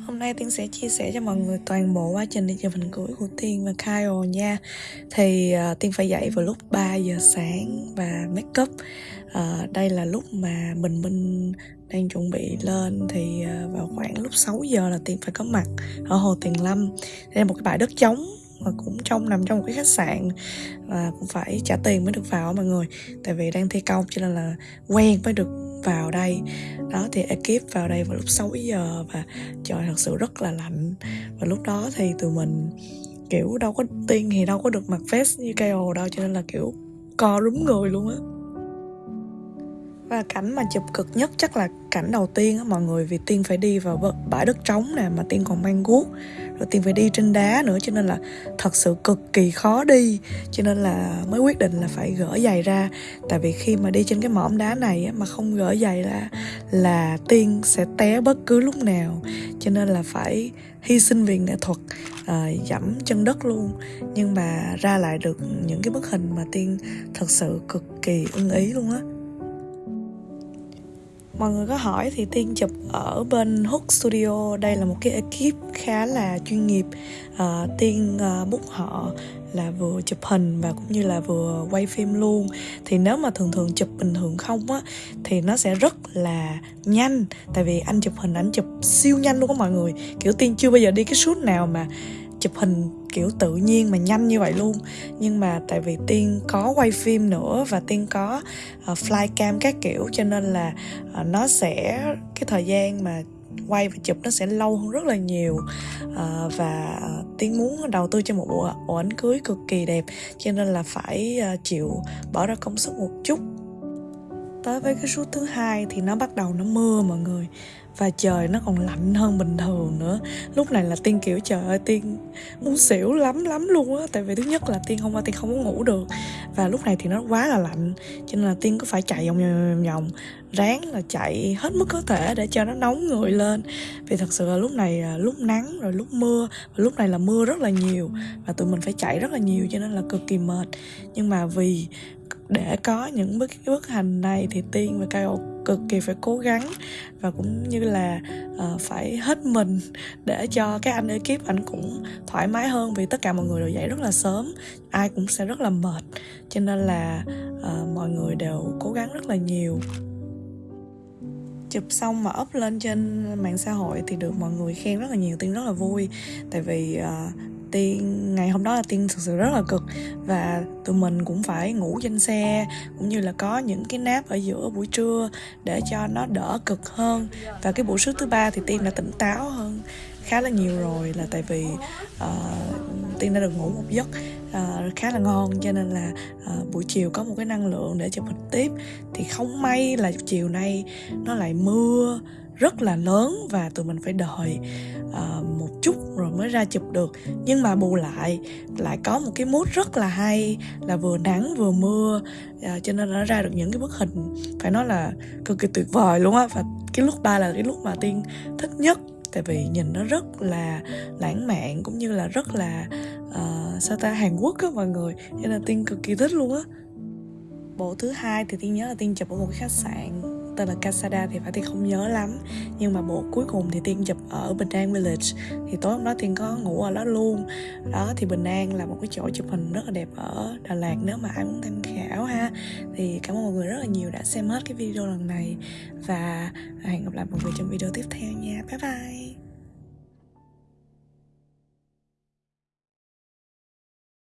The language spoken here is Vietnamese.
Hôm nay Tiên sẽ chia sẻ cho mọi người toàn bộ quá trình đi chụp hình cưới của Tiên và Kyle nha. Thì uh, Tiên phải dậy vào lúc 3 giờ sáng và make up. Uh, Đây là lúc mà Bình Minh đang chuẩn bị lên Thì uh, vào khoảng lúc 6 giờ là Tiên phải có mặt ở Hồ Tiền Lâm. Đây là một cái bãi đất trống mà cũng trong nằm trong một cái khách sạn và cũng phải trả tiền mới được vào mọi người. Tại vì đang thi công cho nên là quen mới được vào đây. Đó, thì ekip vào đây vào lúc 6 giờ và trời thật sự rất là lạnh. Và lúc đó thì tụi mình, kiểu, đâu có tiên thì đâu có được mặc vest như KO đâu, cho nên là, kiểu, co rúm người luôn á và cảnh mà chụp cực nhất chắc là cảnh đầu tiên á mọi người vì tiên phải đi vào bãi đất trống nè mà tiên còn mang guốc. Rồi tiên phải đi trên đá nữa cho nên là thật sự cực kỳ khó đi. Cho nên là mới quyết định là phải gỡ giày ra. Tại vì khi mà đi trên cái mỏm đá này á, mà không gỡ giày là là tiên sẽ té bất cứ lúc nào. Cho nên là phải hy sinh vì nghệ thuật à, dẫm chân đất luôn. Nhưng mà ra lại được những cái bức hình mà tiên thật sự cực kỳ ưng ý luôn á mọi người có hỏi thì tiên chụp ở bên hook studio. Đây là một cái ekip khá là chuyên nghiệp. Uh, tiên ờ, uh, bút họ là vừa chụp hình và cũng như là vừa quay phim luôn. Thì nếu mà thường thường chụp bình thường không á thì nó sẽ rất là nhanh. Tại vì anh chụp hình anh chụp siêu nhanh luôn á mọi người. Kiểu tiên chưa bao giờ đi cái shoot nào mà chụp hình kiểu tự nhiên mà nhanh như vậy luôn. Nhưng mà tại vì tiên có quay phim nữa và tiên có ờ, uh, flycam các kiểu cho nên là uh, nó sẽ cái thời gian mà quay và chụp nó sẽ lâu hơn rất là nhiều. Uh, và tiên muốn đầu tư cho một bộ, bộ ảnh cưới cực kỳ đẹp cho nên là phải uh, chịu bỏ ra công sức một chút tới với cái suốt thứ hai thì nó bắt đầu nó mưa mọi người. Và trời nó còn lạnh hơn bình thường nữa. Lúc này là tiên kiểu, trời ơi, tiên muốn xỉu lắm lắm luôn á. Tại vì thứ nhất là tiên hôm qua, tiên không có ngủ được. Và lúc này thì nó quá là lạnh. Cho nên là tiên có phải chạy vòng vòng vòng ráng là chạy hết mức có thể để cho nó nóng người lên. Vì thật sự là lúc này à, lúc nắng rồi lúc mưa, và lúc này là mưa rất là nhiều. Và tụi mình phải chạy rất là nhiều cho nên là cực kỳ mệt. Nhưng mà vì để có những bước bước hành này thì tiên và cao cực kỳ phải cố gắng và cũng như là uh, phải hết mình để cho các anh ekip anh cũng thoải mái hơn vì tất cả mọi người đều dậy rất là sớm ai cũng sẽ rất là mệt. Cho nên là uh, mọi người đều cố gắng rất là nhiều. Chụp xong mà up lên trên mạng xã hội thì được mọi người khen rất là nhiều tiên rất là vui. Tại vì uh, tiên ngày hôm đó là tiên thực sự rất là cực. Và tụi mình cũng phải ngủ trên xe cũng như là có những cái nap ở giữa buổi trưa để cho nó đỡ cực hơn. Và cái buổi sức thứ ba thì tiên đã tỉnh táo hơn khá là nhiều rồi là tại vì uh, tiên đã được ngủ một giấc uh, khá là ngon cho nên là uh, buổi chiều có một cái năng lượng để chụp hình tiếp. Thì không may là chiều nay nó lại mưa rất là lớn và tụi mình phải đợi uh, một chút rồi mới ra chụp được. Nhưng mà bù lại lại có một cái mút rất là hay là vừa nắng vừa mưa uh, cho nên nó ra được những cái bức hình phải nói là cực kỳ tuyệt vời luôn á. Và cái lúc ba là cái lúc mà tiên thích nhất tại vì nhìn nó rất là lãng mạn cũng như là rất là uh, sao ta hàn quốc á mọi người. Cho nên tiên cực kỳ thích luôn á. Bộ thứ hai thì tiên nhớ là tiên chụp ở một cái khách sạn tên là Casada thì phải tiên không nhớ lắm. Nhưng mà bộ cuối cùng thì tiên chụp ở Bình An Village. Thì tối hôm đó tiên có ngủ ở đó luôn. Đó, thì Bình An là một cái chỗ chụp hình rất là đẹp ở Đà Lạt nếu mà ai muốn tham khảo ha. Thì cảm ơn mọi người rất là nhiều đã xem hết cái video lần này. Và hẹn gặp lại mọi người trong video tiếp theo nha. Bye bye.